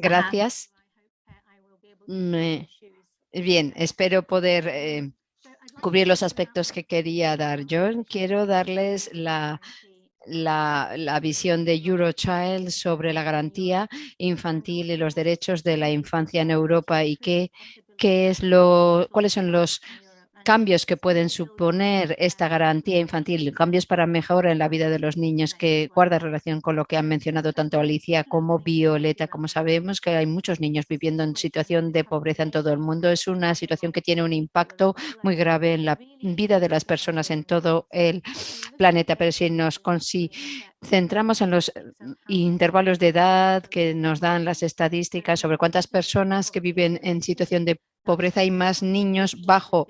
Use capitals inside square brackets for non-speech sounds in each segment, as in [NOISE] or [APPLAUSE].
Gracias. bien, espero poder eh, cubrir los aspectos que quería dar. Yo quiero darles la, la, visión de Eurochild sobre la garantía infantil y los derechos de la infancia en Europa y qué, qué es lo, cuáles son los cambios que pueden suponer esta garantía infantil, cambios para mejora en la vida de los niños que guarda relación con lo que han mencionado tanto Alicia como Violeta. Como sabemos que hay muchos niños viviendo en situación de pobreza en todo el mundo, es una situación que tiene un impacto muy grave en la vida de las personas en todo el planeta. Pero si nos centramos en los intervalos de edad que nos dan las estadísticas sobre cuántas personas que viven en situación de pobreza y más niños bajo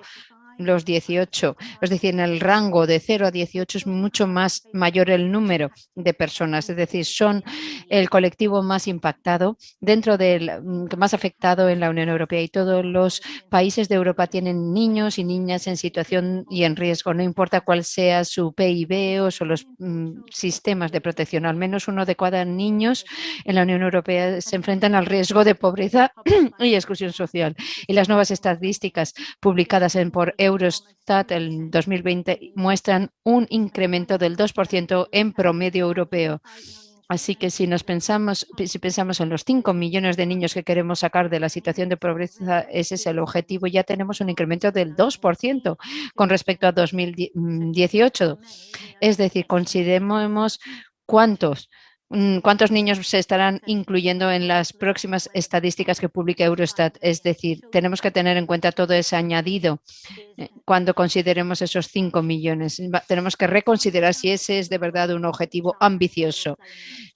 los 18, es decir, en el rango de 0 a 18 es mucho más mayor el número de personas, es decir, son el colectivo más impactado dentro del mm, más afectado en la Unión Europea. Y todos los países de Europa tienen niños y niñas en situación y en riesgo, no importa cuál sea su PIB o los mm, sistemas de protección, al menos uno de cada niños en la Unión Europea se enfrentan al riesgo de pobreza [CLEARS THROAT] y exclusión social. Y las nuevas estadísticas publicadas en por Eurostat el 2020 muestran un incremento del 2% en promedio europeo. Así que si nos pensamos, si pensamos en los 5 millones de niños que queremos sacar de la situación de pobreza, ese es el objetivo, ya tenemos un incremento del 2% con respecto a 2018. Es decir, consideremos cuántos cuántos niños se estarán incluyendo en las próximas estadísticas que publique Eurostat. Es decir, tenemos que tener en cuenta todo ese añadido eh, cuando consideremos esos 5 millones. Tenemos que reconsiderar si ese es de verdad un objetivo ambicioso.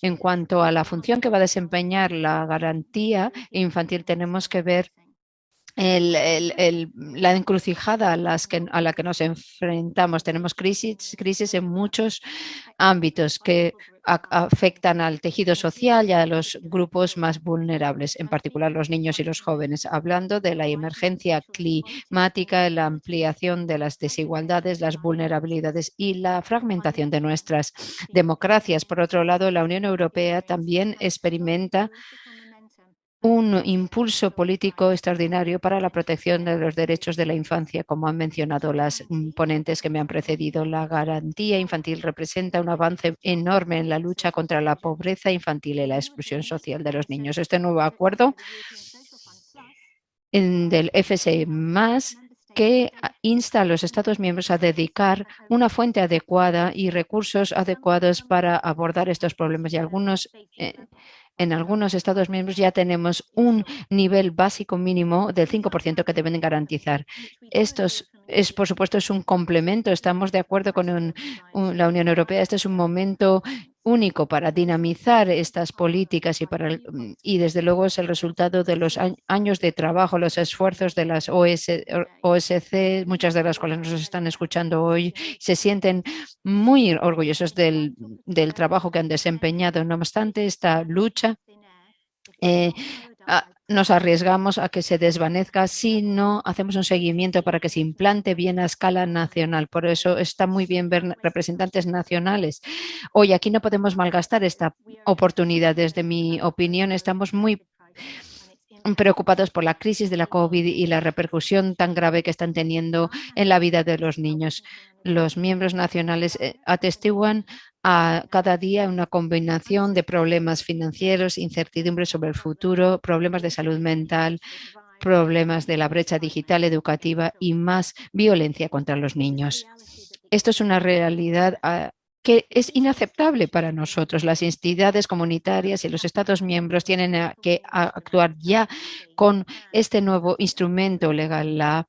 En cuanto a la función que va a desempeñar la garantía infantil, tenemos que ver la encrucijada a, las que, a la que nos enfrentamos. Tenemos crisis, crisis en muchos ámbitos que afectan al tejido social y a los grupos más vulnerables, en particular los niños y los jóvenes. Hablando de la emergencia climática, la ampliación de las desigualdades, las vulnerabilidades y la fragmentación de nuestras democracias. Por otro lado, la Unión Europea también experimenta un impulso político extraordinario para la protección de los derechos de la infancia, como han mencionado las mm, ponentes que me han precedido. La garantía infantil representa un avance enorme en la lucha contra la pobreza infantil y la exclusión social de los niños. Este nuevo acuerdo del FSE más que insta a los Estados miembros a dedicar una fuente adecuada y recursos adecuados para abordar estos problemas y algunos eh, en algunos Estados miembros ya tenemos un nivel básico mínimo del 5% que deben garantizar. Esto es, por supuesto, es un complemento. Estamos de acuerdo con la Unión Europea. Este es un momento único para dinamizar estas políticas y, para, y desde luego es el resultado de los años de trabajo, los esfuerzos de las OSC, muchas de las cuales nos están escuchando hoy, se sienten muy orgullosos del, del trabajo que han desempeñado. No obstante, esta lucha eh, nos arriesgamos a que se desvanezca si no hacemos un seguimiento para que se implante bien a escala nacional. Por eso está muy bien ver representantes nacionales. Hoy aquí no podemos malgastar esta oportunidad. Desde mi opinión, estamos muy preocupados por la crisis de la COVID y la repercusión tan grave que están teniendo en la vida de los niños. Los miembros nacionales eh, atestiguan a cada día una combinación de problemas financieros, incertidumbre sobre el futuro, problemas de salud mental, problemas de la brecha digital educativa y más violencia contra los niños. Esto es una realidad ah, que es inaceptable para nosotros. Las entidades comunitarias y los Estados miembros tienen que actuar ya con este nuevo instrumento legal, la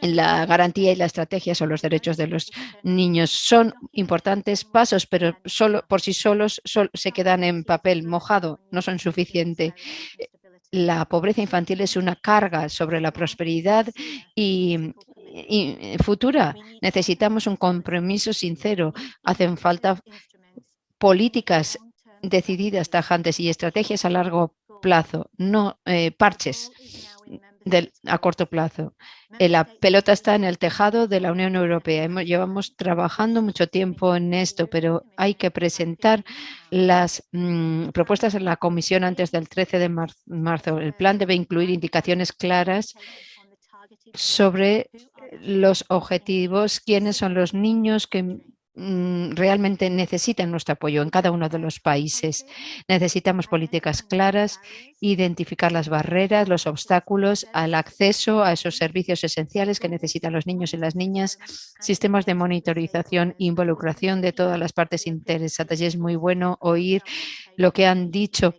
la garantía y la estrategia sobre los derechos de los niños son importantes pasos, pero solo por sí solos se quedan en papel mojado, no son suficientes. La pobreza infantil es una carga sobre la prosperidad y, futura. Necesitamos un compromiso sincero. Hacen falta políticas decididas, tajantes y estrategias a largo plazo, no eh, parches a corto plazo. Eh, la pelota está en el tejado de la Unión Europea. llevamos trabajando mucho tiempo en esto, pero hay que presentar las mm, propuestas en la comisión antes del 13 de marzo. El plan debe incluir indicaciones claras sobre los objetivos, quiénes son los niños que Mm, realmente necesitan nuestro apoyo en cada uno de los países. Necesitamos políticas claras, identificar las barreras, los obstáculos al acceso a esos servicios esenciales que necesitan los niños y las niñas, sistemas de monitorización e involucración de todas las partes interesadas. Y es muy bueno oír lo que han dicho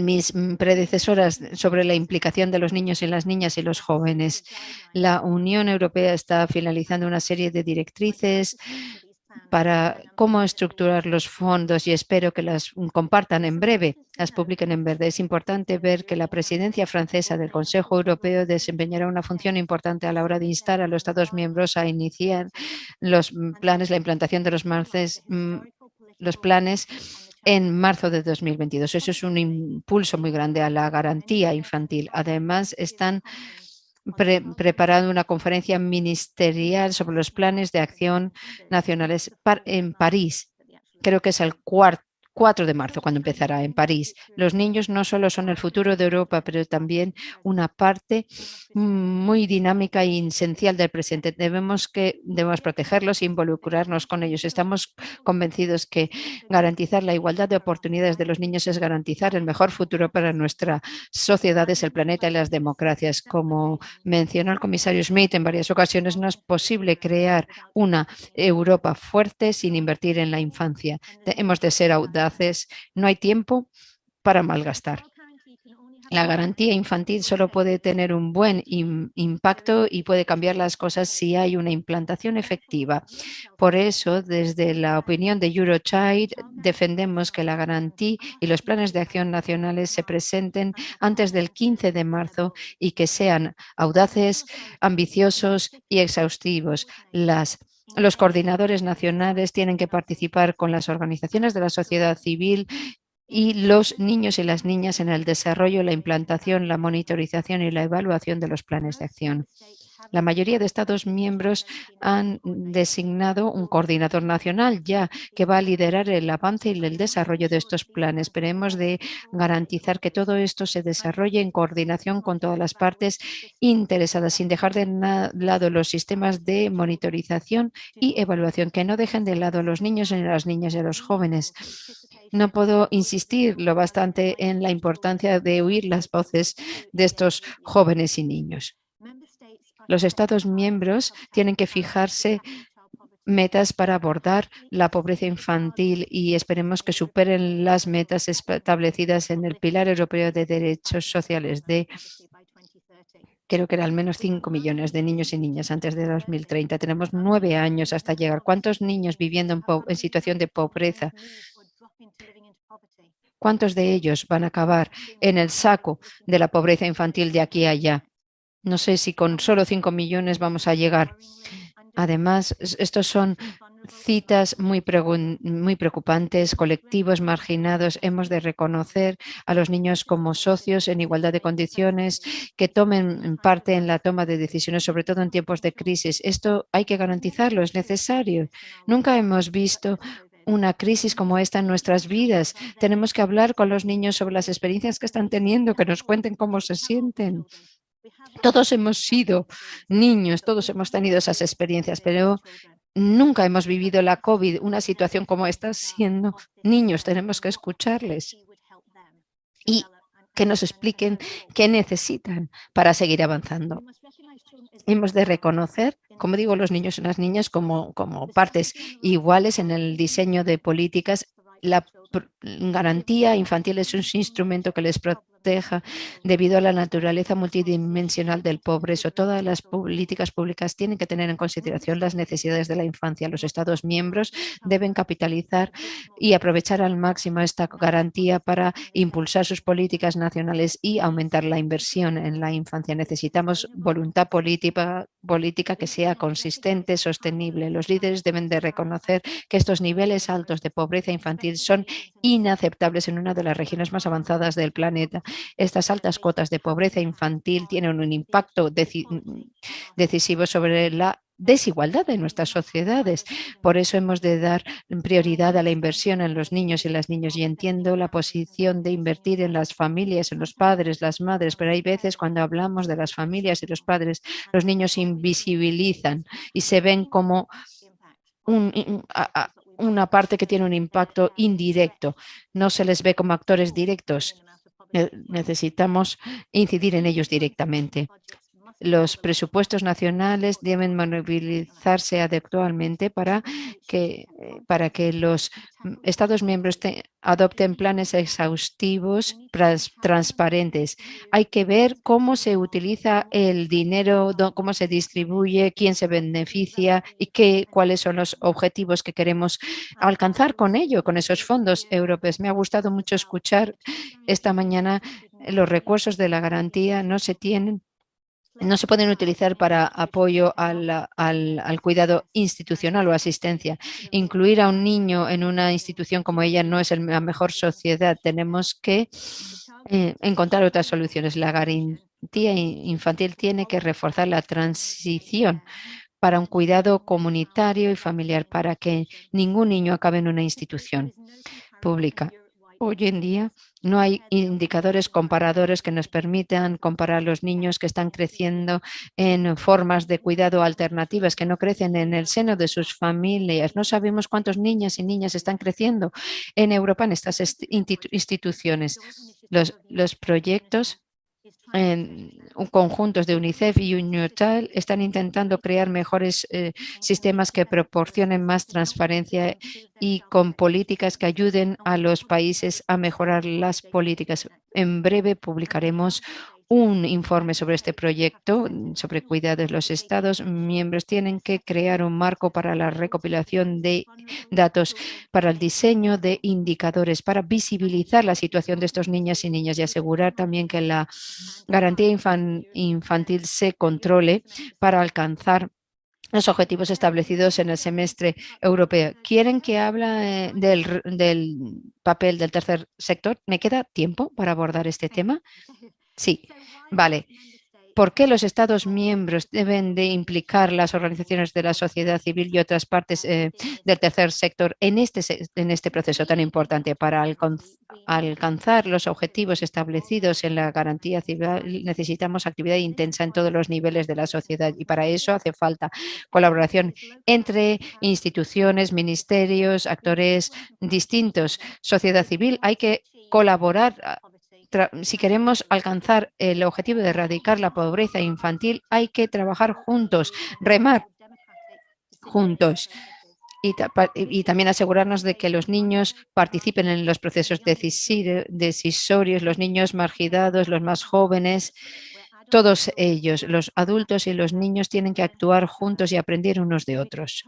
mis predecesoras sobre la implicación de los niños y las niñas y los jóvenes. La Unión Europea está finalizando una serie de directrices para cómo estructurar los fondos y espero que las compartan en breve, las publiquen en verde. Es importante ver que la presidencia francesa del Consejo Europeo desempeñará una función importante a la hora de instar a los Estados miembros a iniciar los planes, la implantación de los, mm, los planes en marzo de 2022. Eso es un impulso muy grande a la garantía infantil. Además, están preparando una conferencia ministerial sobre los planes de acción nacionales en París. Creo que es el cuarto 4 de marzo, cuando empezará en París. Los niños no solo son el futuro de Europa, pero también una parte muy dinámica e esencial del presente. Debemos, que, debemos protegerlos e involucrarnos con ellos. Estamos convencidos que garantizar la igualdad de oportunidades de los niños es garantizar el mejor futuro para nuestras sociedades, el planeta y las democracias. Como mencionó el comisario Smith en varias ocasiones, no es posible crear una Europa fuerte sin invertir en la infancia. Hemos de ser audaces no hay tiempo para malgastar. La garantía infantil solo puede tener un buen impacto y puede cambiar las cosas si hay una implantación efectiva. Por eso, desde la opinión de Eurochild, defendemos que la garantía y los planes de acción nacionales se presenten antes del 15 de marzo y que sean audaces, ambiciosos y exhaustivos. Las los coordinadores nacionales tienen que participar con las organizaciones de la sociedad civil y los niños y las niñas en el desarrollo, la implantación, la monitorización y la evaluación de los planes de acción. La mayoría de Estados miembros han designado un coordinador nacional ya que va a liderar el avance y el desarrollo de estos planes. Pero hemos de garantizar que todo esto se desarrolle en coordinación con todas las partes interesadas, sin dejar de lado los sistemas de monitorización y evaluación, que no dejen de lado a los niños y las niñas y a los jóvenes. No puedo insistir lo bastante en la importancia de oír las voces de estos jóvenes y niños. Los Estados miembros tienen que fijarse metas para abordar la pobreza infantil y esperemos que superen las metas establecidas en el Pilar Europeo de Derechos Sociales de creo que era al menos 5 millones de niños y niñas antes de 2030. Tenemos nueve años hasta llegar. ¿Cuántos niños viviendo en, situación de pobreza? ¿Cuántos de ellos van a acabar en el saco de la pobreza infantil de aquí a allá? No sé si con solo 5 millones vamos a llegar. Además, estos son citas muy, muy preocupantes, colectivos marginados. Hemos de reconocer a los niños como socios en igualdad de condiciones, que tomen parte en la toma de decisiones, sobre todo en tiempos de crisis. Esto hay que garantizarlo, es necesario. Nunca hemos visto una crisis como esta en nuestras vidas. Tenemos que hablar con los niños sobre las experiencias que están teniendo, que nos cuenten cómo se sienten. Todos hemos sido niños, todos hemos tenido esas experiencias, pero nunca hemos vivido la COVID, una situación como esta, siendo niños. Tenemos que escucharles y que nos expliquen qué necesitan para seguir avanzando. Hemos de reconocer, como digo, los niños y las niñas como, como partes iguales en el diseño de políticas. La garantía infantil es un instrumento que les protege debido a la naturaleza multidimensional del progreso. Todas las políticas públicas tienen que tener en consideración las necesidades de la infancia. Los Estados miembros deben capitalizar y aprovechar al máximo esta garantía para impulsar sus políticas nacionales y aumentar la inversión en la infancia. Necesitamos voluntad política, política que sea consistente, sostenible. Los líderes deben de reconocer que estos niveles altos de pobreza infantil son inaceptables en una de las regiones más avanzadas del planeta Estas altas cuotas de pobreza infantil tienen un impacto decisivo sobre la desigualdad de nuestras sociedades. Por eso hemos de dar prioridad a la inversión en los niños y las niñas. Y entiendo la posición de invertir en las familias, en los padres, las madres, pero hay veces cuando hablamos de las familias y los padres, los niños se invisibilizan y se ven como una parte que tiene un impacto indirecto. No se les ve como actores directos. Necesitamos incidir en ellos directamente los presupuestos nacionales deben movilizarse adecuadamente para que, eh, para que los Estados miembros adopten planes exhaustivos, transparentes. Hay que ver cómo se utiliza el dinero, cómo se distribuye, quién se beneficia y qué, cuáles son los objetivos que queremos alcanzar con ello, con esos fondos europeos. Me ha gustado mucho escuchar esta mañana los recursos de la garantía no se tienen no se pueden utilizar para apoyo al, cuidado institucional o asistencia. Incluir a un niño en una institución como ella no es la mejor sociedad. Tenemos que eh, encontrar otras soluciones. La garantía infantil tiene que reforzar la transición para un cuidado comunitario y familiar, para que ningún niño acabe en una institución pública. Hoy en día no hay indicadores comparadores que nos permitan comparar los niños que están creciendo en formas de cuidado alternativas, que no crecen en el seno de sus familias. No sabemos cuántos niñas y niñas están creciendo en Europa en estas instituciones. Los, los proyectos en conjuntos de UNICEF y UNICEF están intentando crear mejores eh, sistemas que proporcionen más transparencia y con políticas que ayuden a los países a mejorar las políticas. En breve publicaremos un informe sobre este proyecto, sobre cuidados. Los Estados miembros tienen que crear un marco para la recopilación de datos, para el diseño de indicadores, para visibilizar la situación de estos niñas y niñas y asegurar también que la garantía infantil se controle para alcanzar los objetivos establecidos en el semestre europeo. ¿Quieren que hable del, del papel del tercer sector? ¿Me queda tiempo para abordar este tema? Sí, vale. ¿Por qué los Estados miembros deben de implicar las organizaciones de la sociedad civil y otras partes eh, del tercer sector en este, en este proceso tan importante para alcanzar los objetivos establecidos en la garantía civil? Necesitamos actividad intensa en todos los niveles de la sociedad y para eso hace falta colaboración entre instituciones, ministerios, actores distintos, sociedad civil. Hay que colaborar si queremos alcanzar el objetivo de erradicar la pobreza infantil, hay que trabajar juntos, remar juntos. Y, también asegurarnos de que los niños participen en los procesos decisorios, los niños marginados, los más jóvenes, todos ellos, los adultos y los niños, tienen que actuar juntos y aprender unos de otros.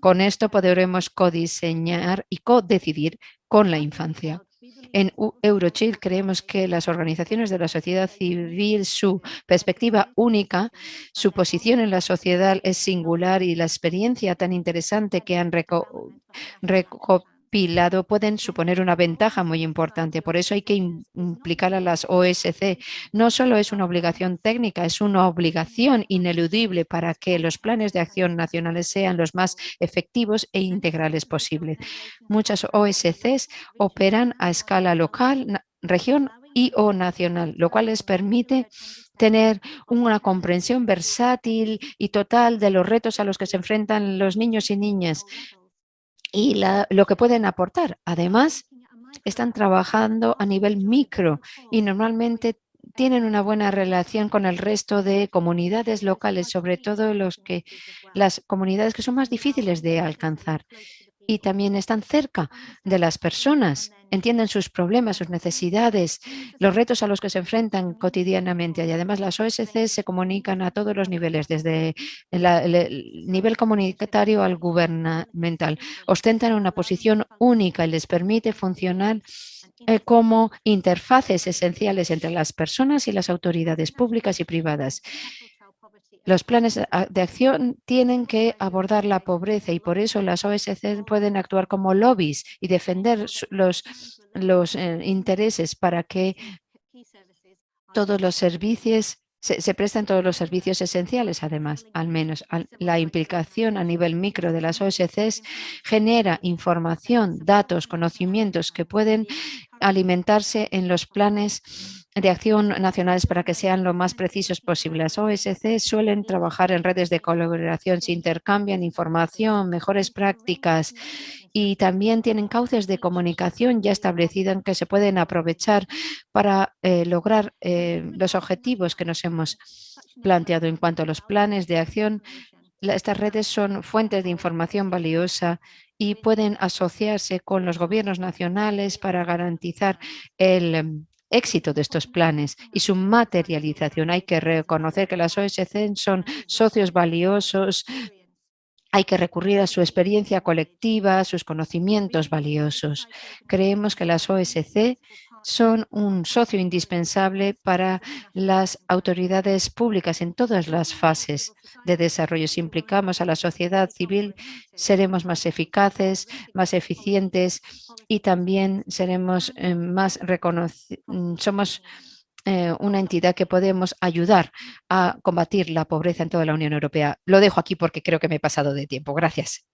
Con esto podremos codiseñar y codecidir con la infancia. En Eurochill creemos que las organizaciones de la sociedad civil, su perspectiva única, su posición en la sociedad es singular y la experiencia tan interesante que han recopilado pilado pueden suponer una ventaja muy importante. Por eso hay que implicar a las OSC. No solo es una obligación técnica, es una obligación ineludible para que los planes de acción nacionales sean los más efectivos e integrales posibles. Muchas OSCs operan a escala local, región y o nacional, lo cual les permite tener una comprensión versátil y total de los retos a los que se enfrentan los niños y niñas y lo que pueden aportar. Además, están trabajando a nivel micro y normalmente tienen una buena relación con el resto de comunidades locales, sobre todo los que, las comunidades que son más difíciles de alcanzar y también están cerca de las personas, entienden sus problemas, sus necesidades, los retos a los que se enfrentan cotidianamente. Y además las OSC se comunican a todos los niveles, desde el nivel comunitario al gubernamental. Ostentan una posición única y les permite funcionar eh, como interfaces esenciales entre las personas y las autoridades públicas y privadas. Los planes de acción tienen que abordar la pobreza y por eso las OSC pueden actuar como lobbies y defender los, eh, intereses para que todos los servicios se, prestan todos los servicios esenciales, además, al menos la implicación a nivel micro de las OSCs genera información, datos, conocimientos que pueden alimentarse en los planes de acción nacionales para que sean lo más precisos posible. Las OSC suelen trabajar en redes de colaboración, se intercambian información, mejores prácticas y también tienen cauces de comunicación ya establecidos que se pueden aprovechar para eh, lograr eh, los objetivos que nos hemos planteado en cuanto a los planes de acción. Estas redes son fuentes de información valiosa y pueden asociarse con los gobiernos nacionales para garantizar el éxito de estos planes y su materialización. Hay que reconocer que las OSC son socios valiosos, hay que recurrir a su experiencia colectiva, a sus conocimientos valiosos. Creemos que las OSC son un socio indispensable para las autoridades públicas en todas las fases de desarrollo. Si implicamos a la sociedad civil, seremos más eficaces, más eficientes y también seremos eh, más reconocidos. Mm, somos eh, una entidad que podemos ayudar a combatir la pobreza en toda la Unión Europea. Lo dejo aquí porque creo que me he pasado de tiempo. Gracias.